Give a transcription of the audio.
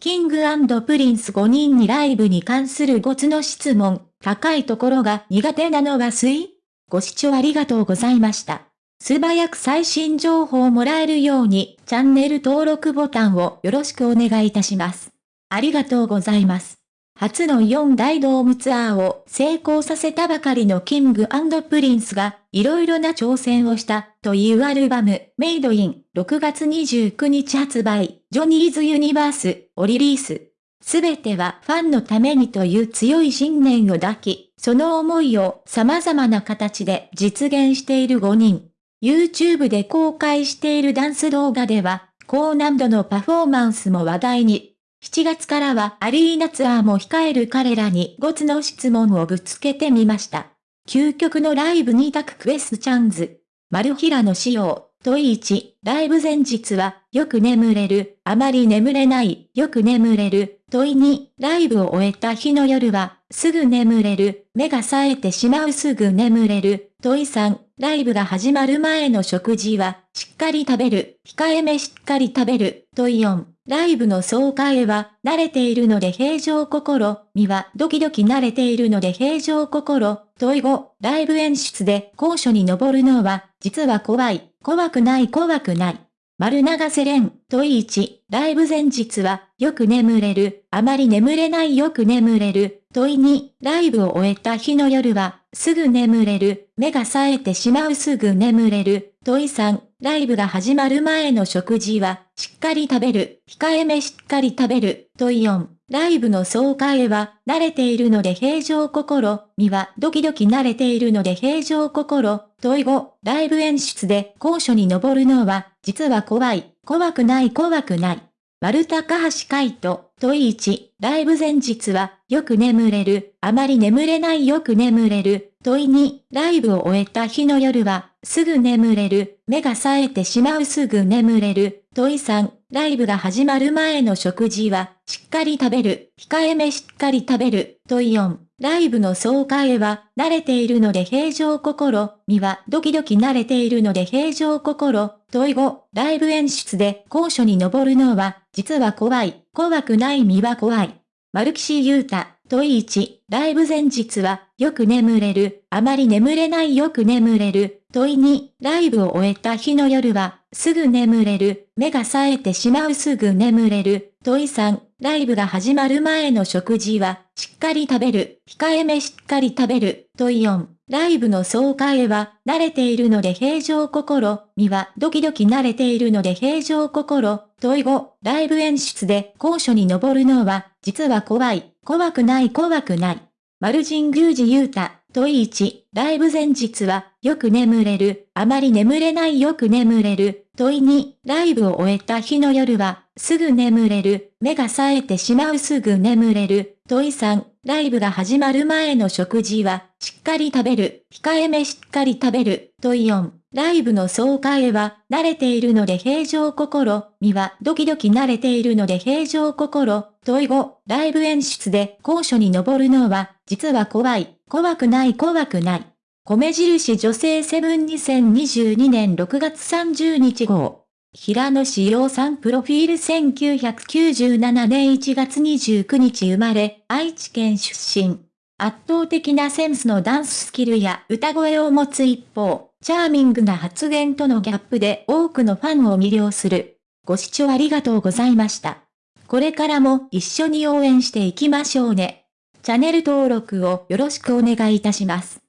King & Prince5人にライブに関する5つの質問、高いところが苦手なのは水ご視聴ありがとうございました。素早く最新情報をもらえるように、チャンネル登録ボタンをよろしくお願いいたします。ありがとうございます。初の4大ドームツアーを成功させたばかりの King & Princeが、いろいろな挑戦をしたというアルバム、 Made in、6月29日発売、 Johnnys' Universe をリリース。すべてはファンのためにという強い信念を抱き、その思いを様々な形で実現している5人。YouTube で公開しているダンス動画では、高難度のパフォーマンスも話題に。7月からはアリーナツアーも控える彼らに5つの質問をぶつけてみました。究極のライブ2択クエスチャンズ。マルヒラの仕様。問1、ライブ前日は、よく眠れる、あまり眠れない、よく眠れる。問2、ライブを終えた日の夜は、すぐ眠れる、目が冴えてしまうすぐ眠れる。問3、ライブが始まる前の食事は、しっかり食べる、控えめしっかり食べる。問4、ライブの総会は、慣れているので平常心、身はドキドキ慣れているので平常心。問い5、ライブ演出で高所に登るのは、実は怖い、怖くない怖くない。丸長瀬廉、問い1、ライブ前日は、よく眠れる、あまり眠れないよく眠れる。問い2、ライブを終えた日の夜は、すぐ眠れる、目が冴えてしまうすぐ眠れる。問い3、ライブが始まる前の食事は、しっかり食べる、控えめしっかり食べる。問い4、ライブの総会は、慣れているので平常心、身はドキドキ慣れているので平常心、問5、ライブ演出で高所に登るのは、実は怖い、怖くない怖くない。丸高橋海人、問い1、ライブ前日は、よく眠れる、あまり眠れないよく眠れる。問い2、ライブを終えた日の夜は、すぐ眠れる、目が冴えてしまうすぐ眠れる。問い3、ライブが始まる前の食事は、しっかり食べる、控えめしっかり食べる。問4、ライブの総会は、慣れているので平常心、身はドキドキ慣れているので平常心。問い5、ライブ演出で高所に登るのは、実は怖い、怖くない身は怖い。丸岸優太、問い1、ライブ前日は、よく眠れる、あまり眠れないよく眠れる。問い2、ライブを終えた日の夜は、すぐ眠れる、目が冴えてしまうすぐ眠れる。問い3、ライブが始まる前の食事は、しっかり食べる、控えめしっかり食べる。問4、ライブの総会は、慣れているので平常心、身はドキドキ慣れているので平常心。問い5、ライブ演出で高所に登るのは、実は怖い、怖くない怖くない。丸神宮寺雄太、問1、ライブ前日は、よく眠れる、あまり眠れないよく眠れる。問2、ライブを終えた日の夜は、すぐ眠れる、目が冴えてしまうすぐ眠れる。問3、ライブが始まる前の食事は、しっかり食べる、控えめしっかり食べる。問い4、ライブの総会は、慣れているので平常心、身はドキドキ慣れているので平常心。問い5、ライブ演出で高所に登るのは、実は怖い、怖くない怖くない。米印女性セブン2022年6月30日号。平野志陽さんプロフィール1997年1月29日生まれ、愛知県出身。圧倒的なセンスのダンススキルや歌声を持つ一方、チャーミングな発言とのギャップで多くのファンを魅了する。ご視聴ありがとうございました。これからも一緒に応援していきましょうね。チャンネル登録をよろしくお願いいたします。